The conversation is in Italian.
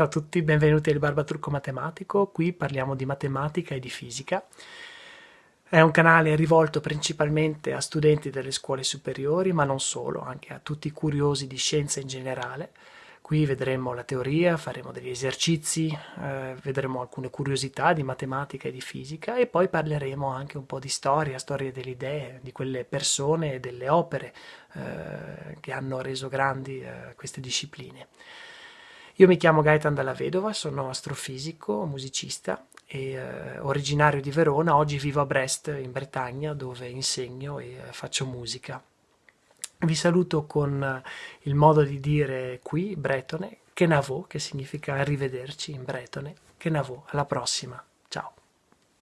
Ciao a tutti, benvenuti al Barbaturco Matematico, qui parliamo di matematica e di fisica. È un canale rivolto principalmente a studenti delle scuole superiori, ma non solo, anche a tutti i curiosi di scienza in generale. Qui vedremo la teoria, faremo degli esercizi, eh, vedremo alcune curiosità di matematica e di fisica e poi parleremo anche un po' di storia, storia delle idee, di quelle persone e delle opere eh, che hanno reso grandi eh, queste discipline. Io mi chiamo Gaetan Dalla Vedova, sono astrofisico, musicista e eh, originario di Verona, oggi vivo a Brest in Bretagna dove insegno e eh, faccio musica. Vi saluto con eh, il modo di dire qui, bretone, Kenavo, che significa arrivederci in bretone. Kenavo, alla prossima!